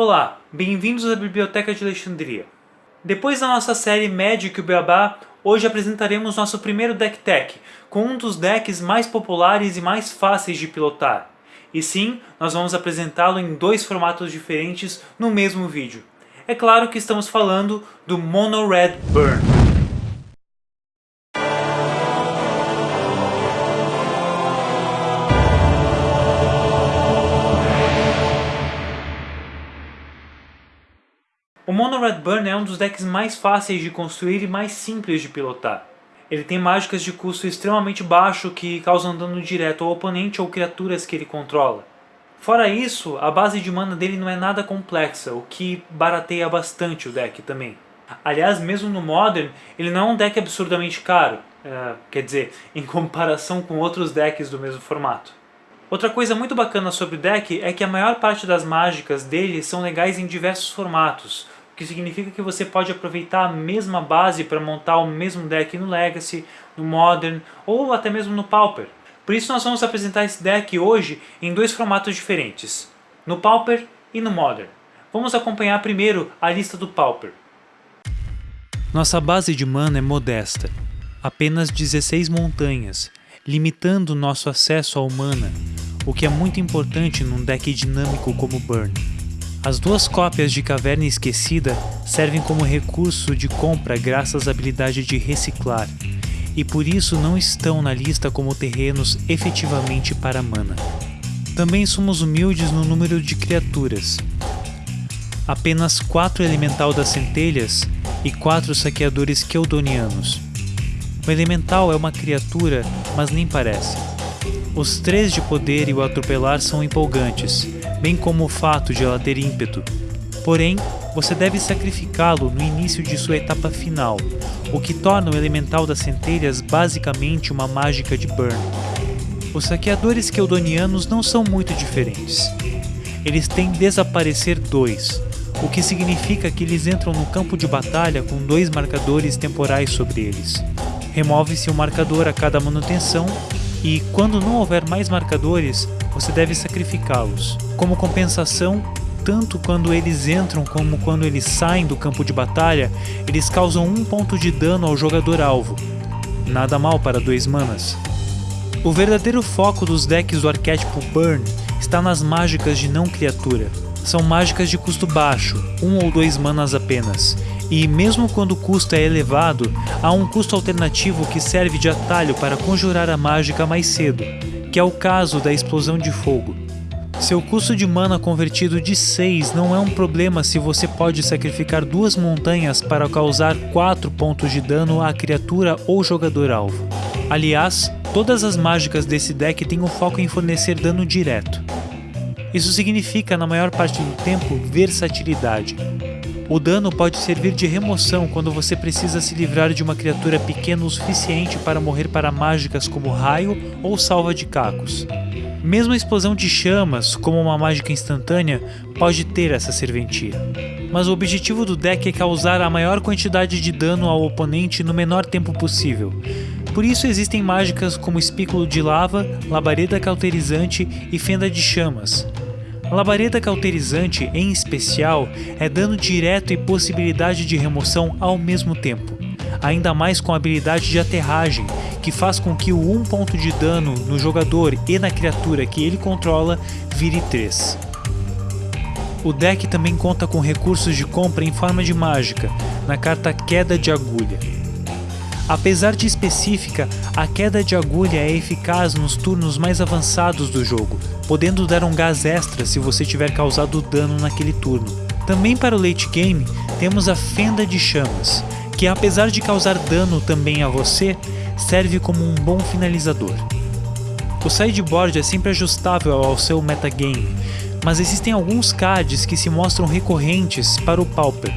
Olá, bem-vindos à Biblioteca de Alexandria. Depois da nossa série Magic e Beabá, hoje apresentaremos nosso primeiro deck tech, com um dos decks mais populares e mais fáceis de pilotar. E sim, nós vamos apresentá-lo em dois formatos diferentes no mesmo vídeo. É claro que estamos falando do Mono Red Burn. Mono Red Burn é um dos decks mais fáceis de construir e mais simples de pilotar. Ele tem mágicas de custo extremamente baixo que causam dano direto ao oponente ou criaturas que ele controla. Fora isso, a base de mana dele não é nada complexa, o que barateia bastante o deck também. Aliás, mesmo no Modern, ele não é um deck absurdamente caro, uh, quer dizer, em comparação com outros decks do mesmo formato. Outra coisa muito bacana sobre o deck é que a maior parte das mágicas dele são legais em diversos formatos, que significa que você pode aproveitar a mesma base para montar o mesmo deck no Legacy, no Modern ou até mesmo no Pauper. Por isso nós vamos apresentar esse deck hoje em dois formatos diferentes, no Pauper e no Modern. Vamos acompanhar primeiro a lista do Pauper. Nossa base de mana é modesta, apenas 16 montanhas, limitando nosso acesso ao mana, o que é muito importante num deck dinâmico como Burn. As duas cópias de Caverna Esquecida servem como recurso de compra graças à habilidade de reciclar, e por isso não estão na lista como terrenos efetivamente para mana. Também somos humildes no número de criaturas. Apenas 4 Elemental das Centelhas e 4 Saqueadores Keldonianos. O Elemental é uma criatura, mas nem parece. Os três de poder e o atropelar são empolgantes, bem como o fato de ela ter ímpeto. Porém, você deve sacrificá-lo no início de sua etapa final, o que torna o Elemental das Centelhas basicamente uma mágica de burn. Os saqueadores keldonianos não são muito diferentes. Eles têm Desaparecer 2, o que significa que eles entram no campo de batalha com dois marcadores temporais sobre eles. Remove-se um marcador a cada manutenção e, quando não houver mais marcadores, você deve sacrificá-los. Como compensação, tanto quando eles entram como quando eles saem do campo de batalha, eles causam um ponto de dano ao jogador alvo. Nada mal para dois manas. O verdadeiro foco dos decks do arquétipo Burn está nas mágicas de não criatura. São mágicas de custo baixo, um ou dois manas apenas, e mesmo quando o custo é elevado, há um custo alternativo que serve de atalho para conjurar a mágica mais cedo, que é o caso da explosão de fogo. Seu custo de mana convertido de 6 não é um problema se você pode sacrificar duas montanhas para causar 4 pontos de dano à criatura ou jogador alvo. Aliás, todas as mágicas desse deck têm o foco em fornecer dano direto. Isso significa, na maior parte do tempo, versatilidade. O dano pode servir de remoção quando você precisa se livrar de uma criatura pequena o suficiente para morrer para mágicas como raio ou salva de cacos. Mesmo a explosão de chamas, como uma mágica instantânea, pode ter essa serventia. Mas o objetivo do deck é causar a maior quantidade de dano ao oponente no menor tempo possível. Por isso existem mágicas como Espículo de Lava, Labareda Cauterizante e Fenda de Chamas, a labareda cauterizante, em especial, é dano direto e possibilidade de remoção ao mesmo tempo, ainda mais com a habilidade de aterragem, que faz com que o 1 ponto de dano no jogador e na criatura que ele controla vire 3. O deck também conta com recursos de compra em forma de mágica, na carta Queda de Agulha. Apesar de específica, a queda de agulha é eficaz nos turnos mais avançados do jogo, podendo dar um gás extra se você tiver causado dano naquele turno. Também para o late game, temos a Fenda de Chamas, que apesar de causar dano também a você, serve como um bom finalizador. O sideboard é sempre ajustável ao seu metagame, mas existem alguns cards que se mostram recorrentes para o Pauper.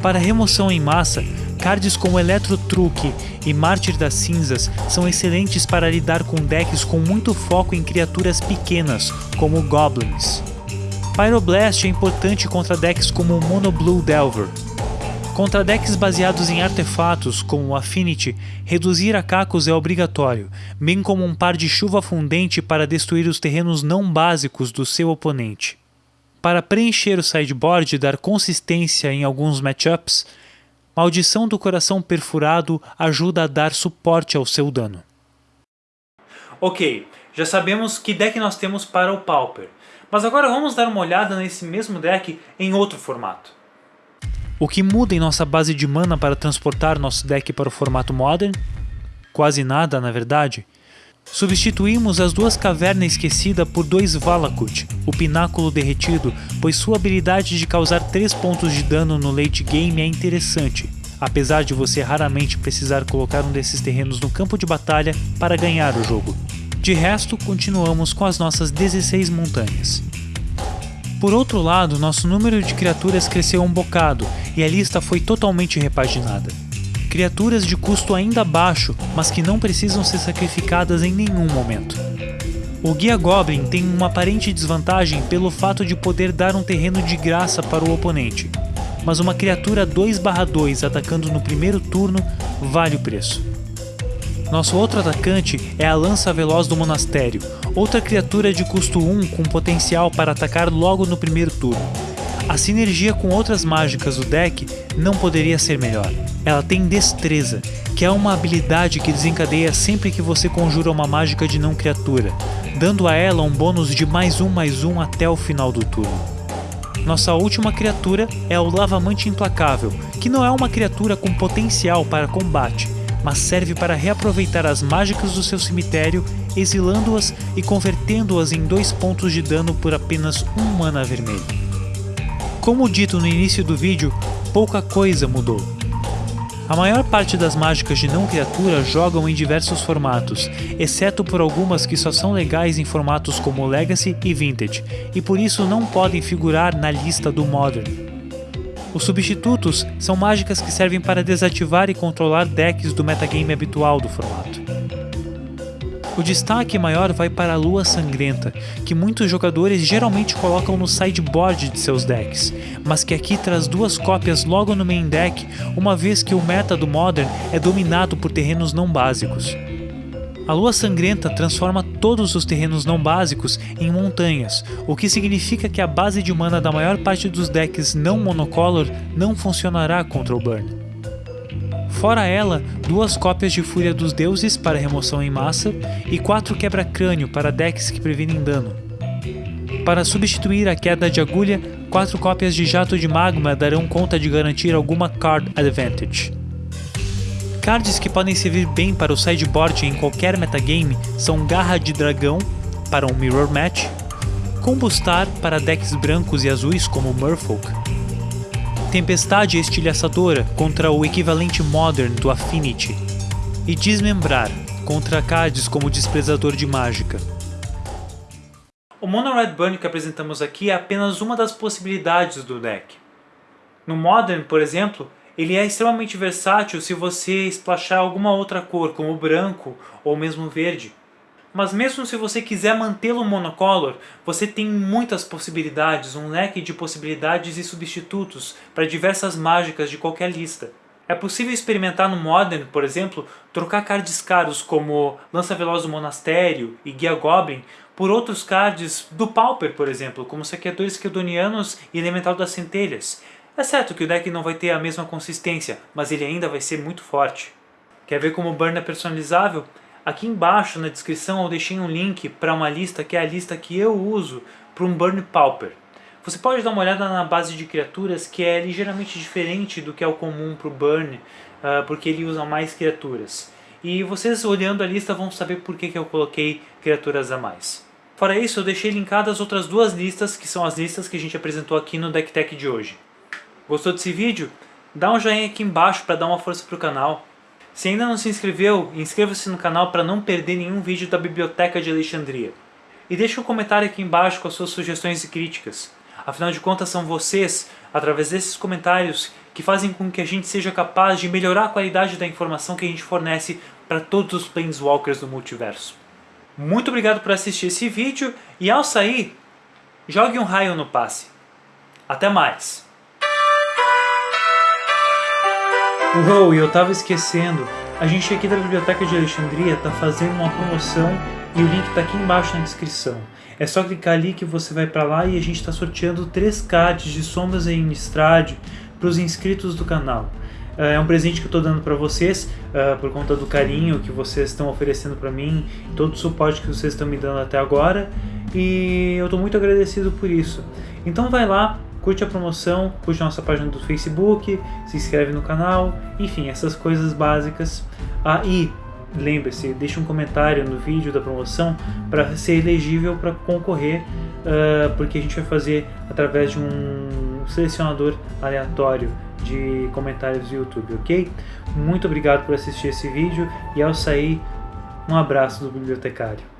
Para remoção em massa, Cards como Electro Truque e Mártir das Cinzas são excelentes para lidar com decks com muito foco em criaturas pequenas, como Goblins. Pyroblast é importante contra decks como Mono Blue Delver. Contra decks baseados em artefatos, como Affinity, reduzir a cacos é obrigatório, bem como um par de chuva fundente para destruir os terrenos não básicos do seu oponente. para preencher o sideboard e dar consistência em alguns matchups, Maldição do Coração Perfurado ajuda a dar suporte ao seu dano. Ok, já sabemos que deck nós temos para o Pauper, mas agora vamos dar uma olhada nesse mesmo deck em outro formato. O que muda em nossa base de mana para transportar nosso deck para o formato Modern? Quase nada, na verdade. Substituímos as duas Cavernas Esquecida por dois Valakut, o Pináculo Derretido, pois sua habilidade de causar 3 pontos de dano no late game é interessante, apesar de você raramente precisar colocar um desses terrenos no campo de batalha para ganhar o jogo. De resto, continuamos com as nossas 16 montanhas. Por outro lado, nosso número de criaturas cresceu um bocado e a lista foi totalmente repaginada. Criaturas de custo ainda baixo, mas que não precisam ser sacrificadas em nenhum momento. O Guia Goblin tem uma aparente desvantagem pelo fato de poder dar um terreno de graça para o oponente, mas uma criatura 2/2 atacando no primeiro turno vale o preço. Nosso outro atacante é a Lança Veloz do Monastério, outra criatura de custo 1 com potencial para atacar logo no primeiro turno. A sinergia com outras mágicas do deck não poderia ser melhor. Ela tem Destreza, que é uma habilidade que desencadeia sempre que você conjura uma mágica de não criatura, dando a ela um bônus de mais um mais um até o final do turno. Nossa última criatura é o Lavamante Implacável, que não é uma criatura com potencial para combate, mas serve para reaproveitar as mágicas do seu cemitério, exilando-as e convertendo-as em dois pontos de dano por apenas um mana vermelho. Como dito no início do vídeo, pouca coisa mudou. A maior parte das mágicas de não criatura jogam em diversos formatos, exceto por algumas que só são legais em formatos como Legacy e Vintage, e por isso não podem figurar na lista do Modern. Os substitutos são mágicas que servem para desativar e controlar decks do metagame habitual do formato. O destaque maior vai para a Lua Sangrenta, que muitos jogadores geralmente colocam no sideboard de seus decks, mas que aqui traz duas cópias logo no main deck, uma vez que o meta do Modern é dominado por terrenos não básicos. A lua sangrenta transforma todos os terrenos não básicos em montanhas, o que significa que a base de mana da maior parte dos decks não monocolor não funcionará contra o Burn. Fora ela, duas cópias de Fúria dos Deuses para remoção em massa e quatro quebra-crânio para decks que previnem dano. Para substituir a queda de agulha, quatro cópias de Jato de Magma darão conta de garantir alguma card advantage. Cards que podem servir bem para o sideboard em qualquer metagame são Garra de Dragão, para um Mirror Match, Combustar para decks brancos e azuis como Merfolk, Tempestade Estilhaçadora contra o equivalente Modern do Affinity, e Desmembrar contra cards como Desprezador de Mágica. O Mono Red Burn que apresentamos aqui é apenas uma das possibilidades do deck. No Modern, por exemplo, ele é extremamente versátil se você splashar alguma outra cor, como branco ou mesmo verde. Mas mesmo se você quiser mantê-lo monocolor, você tem muitas possibilidades, um leque de possibilidades e substitutos para diversas mágicas de qualquer lista. É possível experimentar no Modern, por exemplo, trocar cards caros como Lança Veloz do Monastério e Guia Goblin por outros cards do Pauper, por exemplo, como Saqueadores Quedonianos e Elemental das Centelhas, é certo que o deck não vai ter a mesma consistência, mas ele ainda vai ser muito forte. Quer ver como o burn é personalizável? Aqui embaixo na descrição eu deixei um link para uma lista que é a lista que eu uso para um Burn Pauper. Você pode dar uma olhada na base de criaturas que é ligeiramente diferente do que é o comum para o Burn, uh, porque ele usa mais criaturas. E vocês olhando a lista vão saber por que, que eu coloquei criaturas a mais. Fora isso, eu deixei linkadas outras duas listas, que são as listas que a gente apresentou aqui no Deck Tech de hoje. Gostou desse vídeo? Dá um joinha aqui embaixo para dar uma força para o canal. Se ainda não se inscreveu, inscreva-se no canal para não perder nenhum vídeo da Biblioteca de Alexandria. E deixe um comentário aqui embaixo com as suas sugestões e críticas. Afinal de contas são vocês, através desses comentários, que fazem com que a gente seja capaz de melhorar a qualidade da informação que a gente fornece para todos os Planeswalkers do multiverso. Muito obrigado por assistir esse vídeo e ao sair, jogue um raio no passe. Até mais! Uou, e eu tava esquecendo. A gente aqui da Biblioteca de Alexandria está fazendo uma promoção e o link está aqui embaixo na descrição. É só clicar ali que você vai para lá e a gente está sorteando três cards de Sombras em Innistrad para os inscritos do canal. É um presente que eu estou dando para vocês uh, por conta do carinho que vocês estão oferecendo para mim, todo o suporte que vocês estão me dando até agora e eu estou muito agradecido por isso. Então vai lá, curte a promoção, curte a nossa página do Facebook, se inscreve no canal, enfim, essas coisas básicas. Ah, e lembre-se, deixe um comentário no vídeo da promoção para ser elegível para concorrer, uh, porque a gente vai fazer através de um selecionador aleatório de comentários do YouTube, ok? Muito obrigado por assistir esse vídeo e ao sair, um abraço do bibliotecário.